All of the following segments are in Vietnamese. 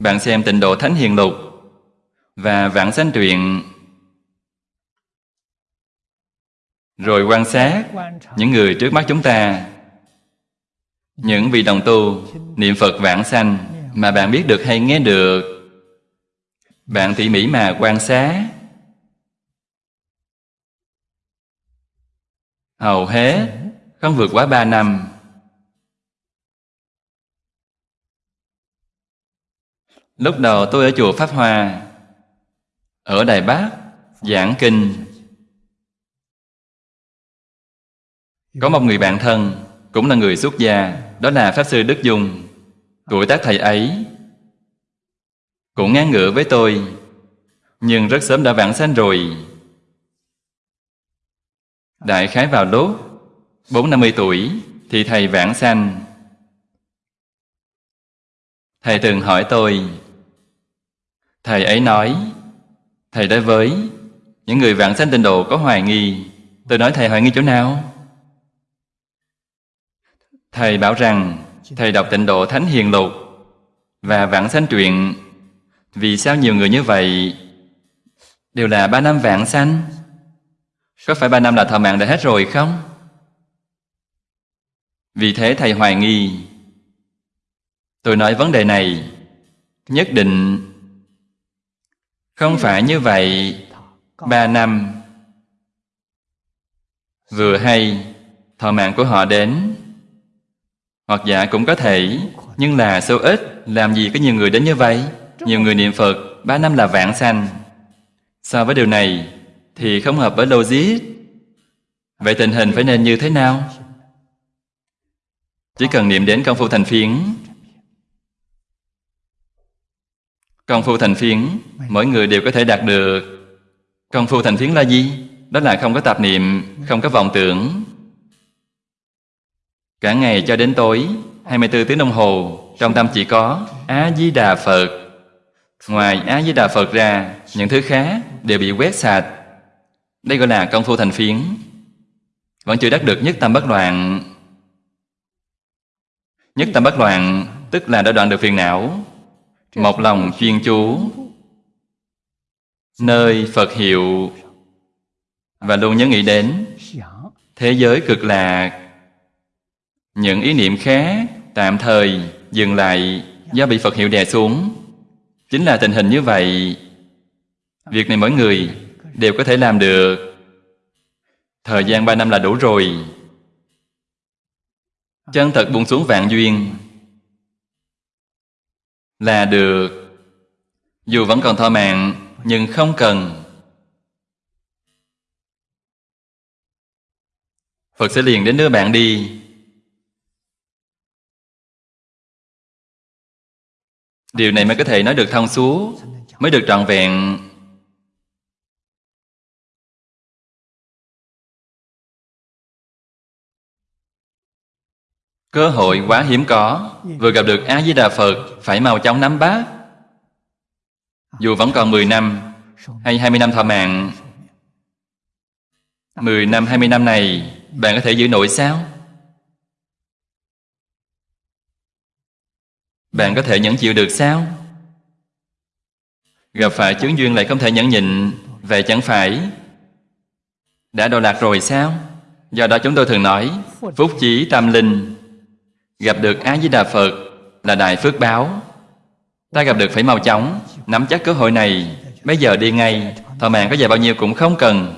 Bạn xem tịnh độ Thánh Hiền Lục và Vãng Sanh Truyện. Rồi quan sát những người trước mắt chúng ta. Những vị đồng tu, niệm Phật vãng sanh mà bạn biết được hay nghe được. Bạn tỉ mỉ mà quan sát. Hầu hết không vượt quá ba năm. Lúc đầu tôi ở chùa pháp Hòa ở đài bắc, giảng kinh. Có một người bạn thân, cũng là người xuất gia, đó là pháp sư đức dung. Tuổi tác thầy ấy cũng ngang ngửa với tôi, nhưng rất sớm đã vãng sanh rồi. Đại khái vào lúc bốn năm mươi tuổi thì thầy vãng sanh. Thầy từng hỏi tôi thầy ấy nói, thầy đối với, những người vạn sanh tịnh độ có hoài nghi. Tôi nói, thầy hoài nghi chỗ nào? Thầy bảo rằng, thầy đọc tịnh độ thánh hiền lục và vạn sanh truyện. Vì sao nhiều người như vậy đều là ba năm vạn sanh? Có phải ba năm là thọ mạng đã hết rồi không? Vì thế thầy hoài nghi. Tôi nói, vấn đề này nhất định không phải như vậy. Ba năm. Vừa hay, thọ mạng của họ đến. Hoặc dạ cũng có thể, nhưng là số ít, làm gì có nhiều người đến như vậy? Nhiều người niệm phật, ba năm là vạn sanh. So với điều này, thì không hợp với logic. Vậy tình hình phải nên như thế nào? Chỉ cần niệm đến công phu thành phiến. Công phu thành phiến, mỗi người đều có thể đạt được. Công phu thành phiến là gì? Đó là không có tạp niệm, không có vọng tưởng. Cả ngày cho đến tối 24 tiếng đồng hồ, trong tâm chỉ có a di đà phật. Ngoài a di đà phật ra, những thứ khác đều bị quét sạch. Đây gọi là công phu thành phiến. Vẫn chưa đắc được nhất tâm bất loạn. Nhất tâm bất loạn, tức là đã đoạn được phiền não một lòng chuyên chú nơi phật hiệu. Và luôn nhớ nghĩ đến thế giới cực lạc. Những ý niệm khác tạm thời dừng lại do bị phật hiệu đè xuống. Chính là tình hình như vậy. Việc này mỗi người đều có thể làm được. Thời gian ba năm là đủ rồi. Chân thật buông xuống vạn duyên là được. Dù vẫn còn thọ mạng, nhưng không cần. Phật sẽ liền đến đưa bạn đi. Điều này mới có thể nói được thông suốt, mới được trọn vẹn. Cơ hội quá hiếm có vừa gặp được a di đà phật phải mau chóng nắm bắt dù vẫn còn 10 năm hay 20 năm thọ mạng 10 năm, 20 năm này bạn có thể giữ nổi sao? Bạn có thể nhẫn chịu được sao? Gặp phải chướng duyên lại không thể nhẫn nhịn Vậy chẳng phải Đã độ lạc rồi sao? Do đó chúng tôi thường nói Phúc chí tâm linh Gặp được A-di-đà Phật Là đại phước báo. Ta gặp được phải mau chóng, Nắm chắc cơ hội này. Bây giờ đi ngay, Thọ mạng có dài bao nhiêu cũng không cần.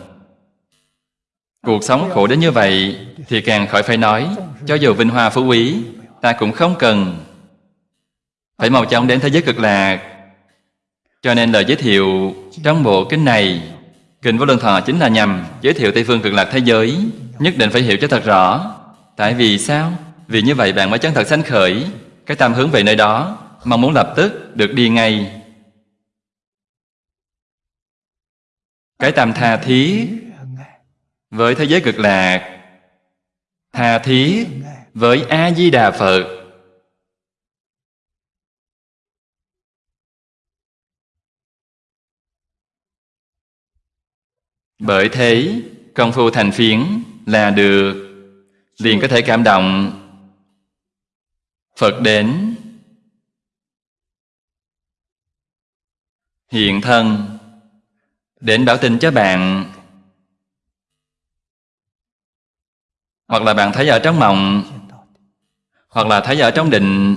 Cuộc sống khổ đến như vậy Thì càng khỏi phải nói, Cho dù vinh hoa phú quý, Ta cũng không cần. Phải mau chóng đến thế giới cực lạc. Cho nên lời giới thiệu trong bộ kinh này, kinh vô lượng thọ chính là nhằm giới thiệu tây phương cực lạc thế giới, nhất định phải hiểu cho thật rõ. Tại vì sao? Vì như vậy bạn mới chân thật sanh khởi cái tâm hướng về nơi đó, mong muốn lập tức được đi ngay. Cái tâm tha thí với thế giới cực lạc, tha thí với a di đà phật. Bởi thế, công phu thành phiến là được, liền có thể cảm động phật đến. Hiện thân. Đến báo tin cho bạn. Hoặc là bạn thấy ở trong mộng. Hoặc là thấy ở trong định.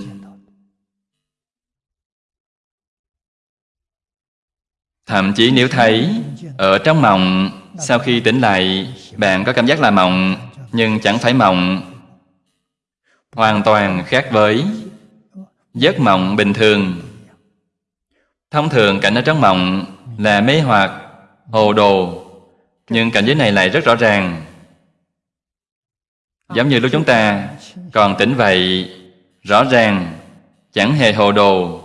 Thậm chí nếu thấy ở trong mộng, sau khi tỉnh lại, bạn có cảm giác là mộng, nhưng chẳng phải mộng hoàn toàn khác với giấc mộng bình thường. Thông thường, cảnh ở trong mộng là mê hoặc, hồ đồ, nhưng cảnh giới này lại rất rõ ràng. Giống như lúc chúng ta còn tỉnh vậy, rõ ràng, chẳng hề hồ đồ.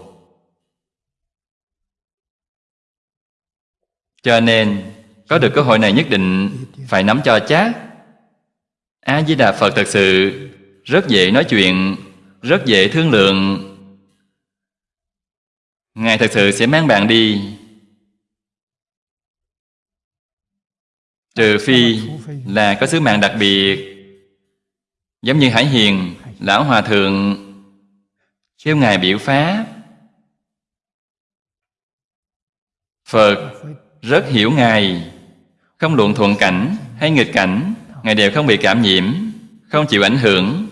Cho nên, có được cơ hội này nhất định phải nắm cho chắc. A di đà phật thật sự rất dễ nói chuyện, rất dễ thương lượng. Ngài thật sự sẽ mang bạn đi. Trừ phi là có sứ mạng đặc biệt, giống như hải hiền, lão hòa thượng, kêu ngài biểu pháp. Phật rất hiểu ngài, không luận thuận cảnh hay nghịch cảnh, ngài đều không bị cảm nhiễm, không chịu ảnh hưởng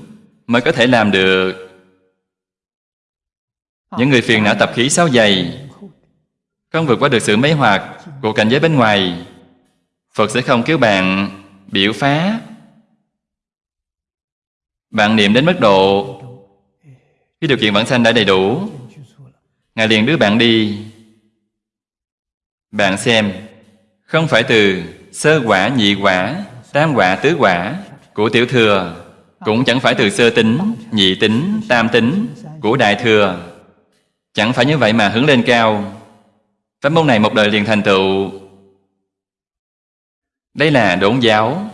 mới có thể làm được. Những người phiền não tập khí sao dày không vượt qua được sự mấy hoạt của cảnh giới bên ngoài. Phật sẽ không cứu bạn biểu phá. Bạn niệm đến mức độ Khi điều kiện vãng sanh đã đầy đủ Ngài liền đưa bạn đi. Bạn xem Không phải từ sơ quả, nhị quả, tam quả, tứ quả Của tiểu thừa cũng chẳng phải từ sơ tính, nhị tính, tam tính Của đại thừa. Chẳng phải như vậy mà hướng lên cao. Pháp môn này một đời liền thành tựu. Đây là đốn giáo.